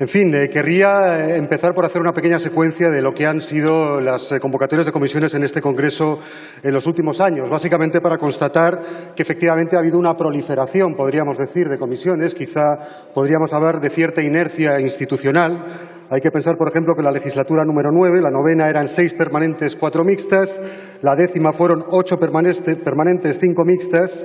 En fin, eh, querría eh, empezar por hacer una pequeña secuencia de lo que han sido las eh, convocatorias de comisiones en este Congreso en los últimos años, básicamente para constatar que efectivamente ha habido una proliferación, podríamos decir, de comisiones. Quizá podríamos hablar de cierta inercia institucional. Hay que pensar, por ejemplo, que la legislatura número nueve, la novena, eran seis permanentes, cuatro mixtas, la décima fueron ocho permanentes, cinco mixtas,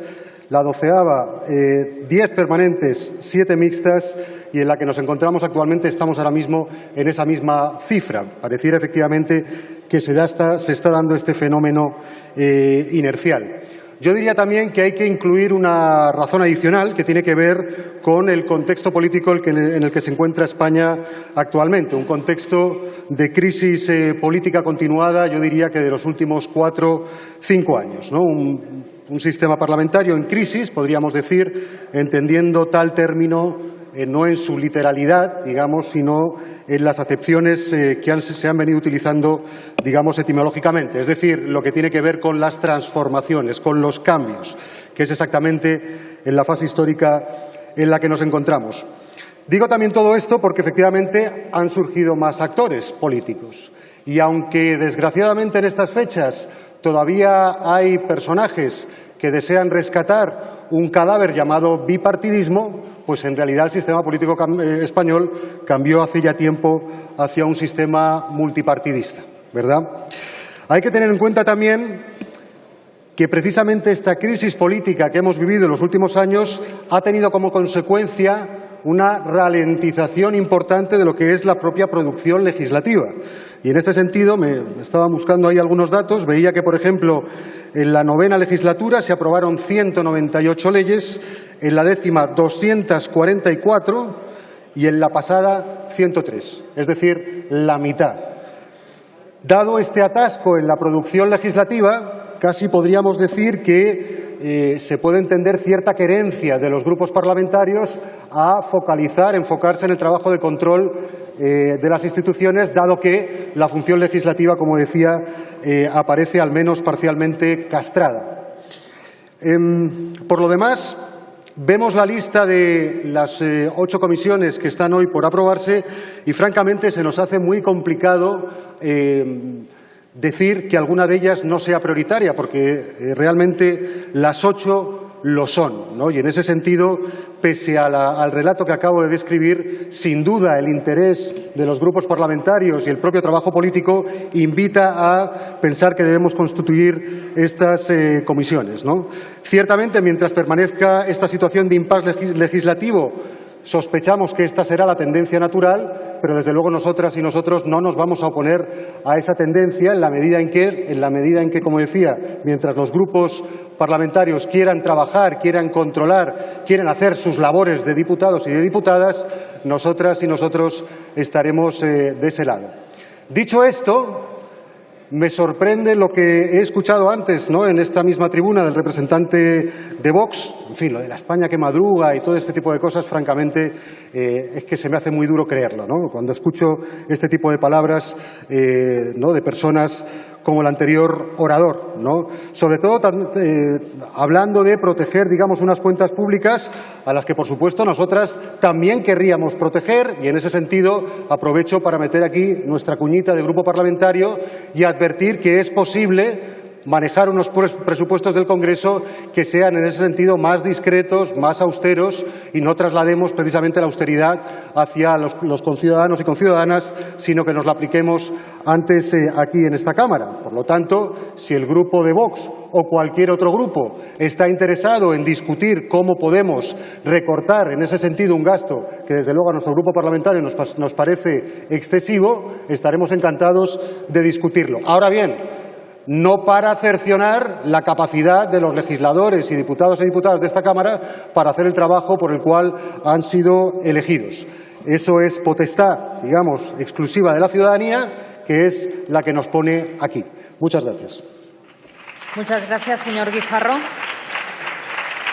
la doceava, eh, diez permanentes, siete mixtas y en la que nos encontramos actualmente estamos ahora mismo en esa misma cifra. Pareciera efectivamente que se, está, dando este fenómeno eh, inercial. Yo diría también que hay que incluir una razón adicional que tiene que ver con el contexto político en el que se encuentra España actualmente, un contexto de crisis eh, política continuada, yo diría que de los últimos cuatro, cinco años. un sistema parlamentario en crisis, podríamos decir, entendiendo tal término eh, no en su literalidad, digamos, sino en las acepciones eh, que se han venido utilizando, digamos, etimológicamente, es decir, lo que tiene que ver con las transformaciones, con los cambios, que es exactamente en la fase histórica en la que nos encontramos. Digo también todo esto porque efectivamente han surgido más actores políticos y aunque desgraciadamente en estas fechas todavía hay personajes que desean rescatar un cadáver llamado bipartidismo, pues en realidad el sistema político eh, español cambió hace ya tiempo hacia un sistema multipartidista, ¿verdad? Hay que tener en cuenta también que precisamente esta crisis política que hemos vivido en los últimos años ha tenido como consecuencia una ralentización importante de lo que es la propia producción legislativa. Y en este sentido, me estaba buscando ahí algunos datos, veía que, por ejemplo, en la novena legislatura se aprobaron 198 leyes, en la décima 244 y en la pasada 103, es decir, la mitad. Dado este atasco en la producción legislativa, casi podríamos decir que eh, se puede entender cierta querencia de los grupos parlamentarios a focalizar, enfocarse en el trabajo de control eh, de las instituciones, dado que la función legislativa, como decía, eh, aparece al menos parcialmente castrada. Em, por lo demás, Vemos la lista de las ocho comisiones que están hoy por aprobarse y, francamente, se nos hace muy complicado em, decir que alguna de ellas no sea prioritaria, porque eh, realmente las ocho lo son. Y en ese sentido, pese al relato que acabo de describir, sin duda el interés de los grupos parlamentarios y el propio trabajo político invita a pensar que debemos constituir estas eh, comisiones. ¿no? Ciertamente, mientras permanezca esta situación de impasse legislativo, Sospechamos que esta será la tendencia natural, pero desde luego nosotras y nosotros no nos vamos a oponer a esa tendencia en la medida en que, en la medida en que como decía, mientras los grupos parlamentarios quieran trabajar, quieran controlar, quieran hacer sus labores de diputados y de diputadas, nosotras y nosotros estaremos eh, de ese lado. Dicho esto, me sorprende lo que he escuchado antes ¿no? en esta misma tribuna del representante de Vox, en fin, lo de la España que madruga y todo este tipo de cosas, francamente, eh, es que se me hace muy duro creerlo. ¿no? Cuando escucho este tipo de palabras eh, ¿no? de personas como el anterior orador, ¿no? Sobre todo eh, hablando de proteger, digamos, unas cuentas públicas a las que, por supuesto, nosotras también querríamos proteger y, en ese sentido, aprovecho para meter aquí nuestra cuñita de grupo parlamentario y advertir que es posible manejar unos presupuestos del Congreso que sean en ese sentido más discretos, más austeros y no traslademos precisamente la austeridad hacia los, conciudadanos y conciudadanas, sino que nos la apliquemos antes eh, aquí en esta Cámara. Por lo tanto, si el grupo de Vox o cualquier otro grupo está interesado en discutir cómo podemos recortar en ese sentido un gasto que desde luego a nuestro grupo parlamentario nos, nos parece excesivo, estaremos encantados de discutirlo. Ahora bien, no para cercionar la capacidad de los legisladores y diputados y diputadas de esta Cámara para hacer el trabajo por el cual han sido elegidos. Eso es potestad, digamos, exclusiva de la ciudadanía, que es la que nos pone aquí. Muchas gracias. Muchas gracias, señor Guijarro.